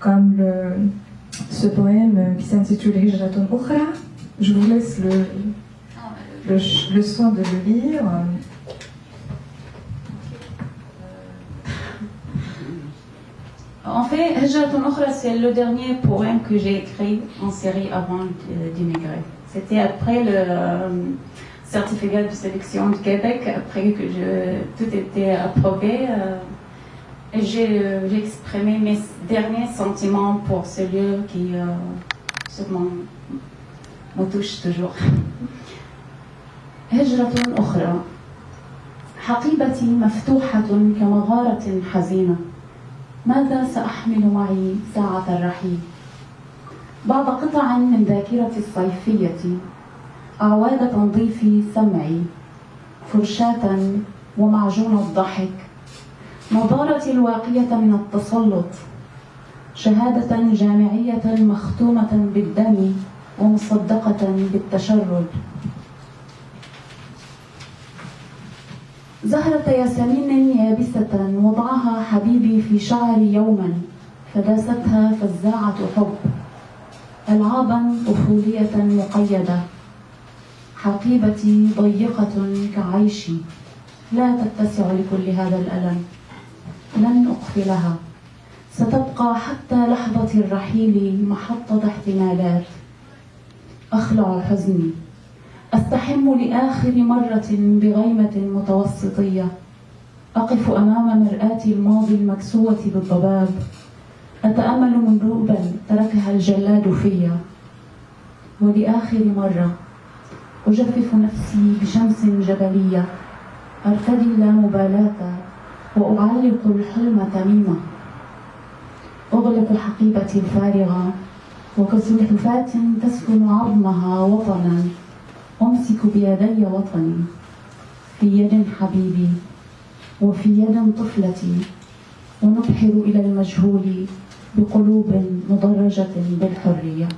Comme ce poème qui s'intitule Hijratun Ukhra, je vous laisse le, le, soin de le lire. En fait, Hijratun Ukhra, c'est le dernier poème que j'ai écrit en série avant d'immigrer. C'était après le euh, certificat de sélection du Québec, après que tout était approuvé. Euh, j'ai exprimé mes derniers sentiments pour ce lieu qui sûrement me touche toujours. هجرة أخرى حقيبتي مفتوحة كمغارة حزينة ماذا سأحمل معي ساعة الرحيل بعض قطع من ذاكرتي الصيفية أعواد تنظيف سمعي فرشاة ومعجون الضحك نظارتي الواقية من التسلط شهادة جامعية مختومة بالدم ومصدقة بالتشرد. زهرة ياسمين يابسة وضعها حبيبي في شعري يوما فداستها فزاعة حب. ألعابا طفولية مقيدة. حقيبتي ضيقة كعيشي. لا تتسع لكل هذا الألم. لن أقفلها. ستبقى حتى لحظة الرحيل محطة احتمالات. أخلع حزني. أستحم لآخر مرة بغيمة متوسطية. أقف أمام مرآة الماضي المكسوة بالضباب. أتأمل مندوبا تركها الجلاد فيا. ولآخر مرة أجفف نفسي بشمس جبلية. أرتدي لا مبالاة وأعلق الحلم تميمة. أغلق حقيبتي الفارغة وكسلحفاة تسكن عظمها وطنا. أمسك بيدي وطني في يد حبيبي وفي يد طفلتي. ونبحر إلى المجهول بقلوب مدرجة بالحرية.